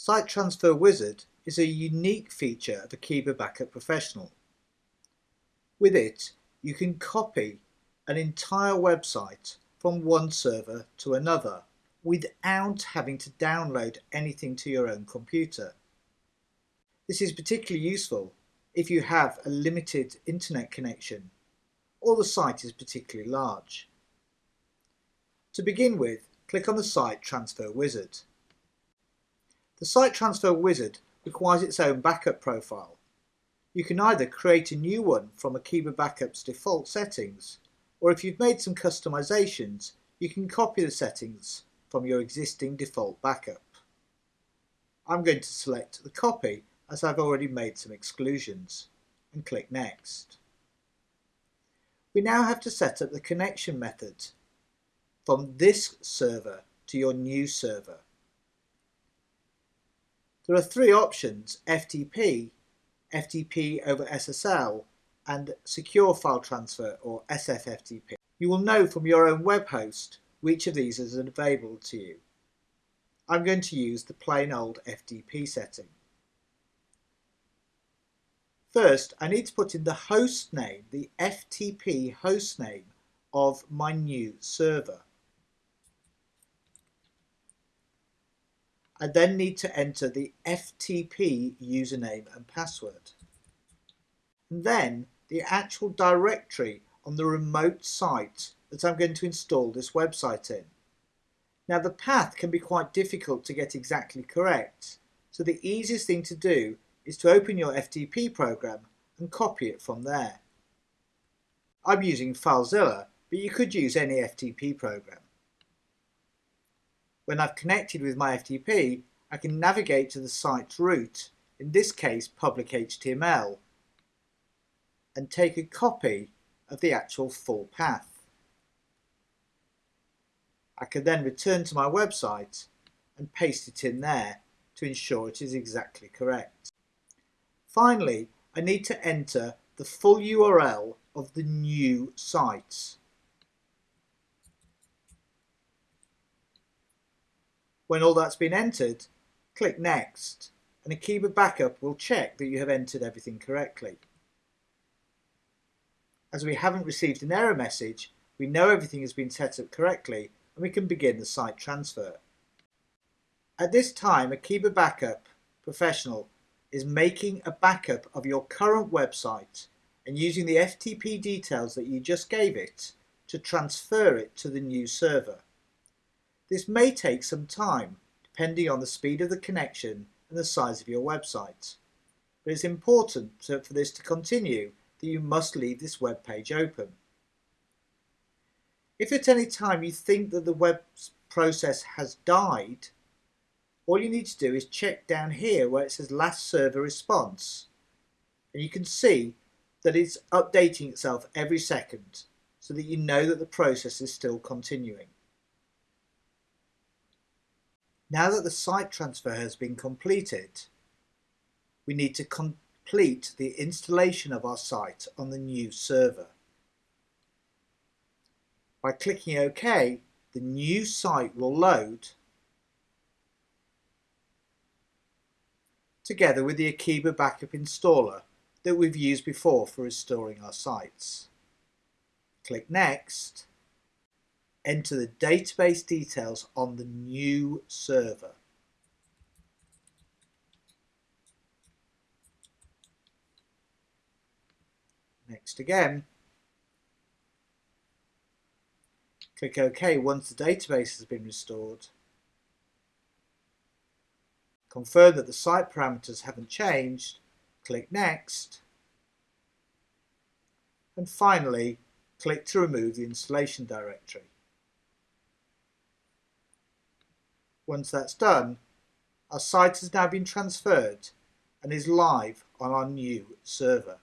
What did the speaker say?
Site Transfer Wizard is a unique feature of Akeeba Backup Professional. With it, you can copy an entire website from one server to another without having to download anything to your own computer. This is particularly useful if you have a limited internet connection or the site is particularly large. To begin with, click on the Site Transfer Wizard. The Site Transfer Wizard requires its own backup profile. You can either create a new one from Akeeba Backup's default settings, or if you've made some customizations, you can copy the settings from your existing default backup. I'm going to select the copy as I've already made some exclusions and click Next. We now have to set up the connection method from this server to your new server. There are three options, FTP, FTP over SSL, and Secure File Transfer or SFTP. You will know from your own web host which of these is available to you. I'm going to use the plain old FTP setting. First, I need to put in the host name, the FTP host name of my new server. I then need to enter the FTP username and password. And then the actual directory on the remote site that I'm going to install this website in. Now the path can be quite difficult to get exactly correct, so the easiest thing to do is to open your FTP program and copy it from there. I'm using FileZilla, but you could use any FTP program. When I've connected with my FTP, I can navigate to the site's root, in this case public HTML, and take a copy of the actual full path. I can then return to my website and paste it in there to ensure it is exactly correct. Finally, I need to enter the full URL of the new site. When all that's been entered, click Next and Akeeba Backup will check that you have entered everything correctly. As we haven't received an error message, we know everything has been set up correctly and we can begin the site transfer. At this time, Akeeba Backup Professional is making a backup of your current website and using the FTP details that you just gave it to transfer it to the new server. This may take some time, depending on the speed of the connection and the size of your website. But it's important to, for this to continue that you must leave this web page open. If at any time you think that the web process has died, all you need to do is check down here where it says last server response and you can see that it's updating itself every second so that you know that the process is still continuing. Now that the site transfer has been completed, we need to complete the installation of our site on the new server. By clicking OK, the new site will load together with the Akeeba Backup installer that we've used before for restoring our sites. Click Next enter the database details on the new server. Next again. Click OK once the database has been restored. Confirm that the site parameters haven't changed. Click Next. And finally, click to remove the installation directory. Once that's done, our site has now been transferred and is live on our new server.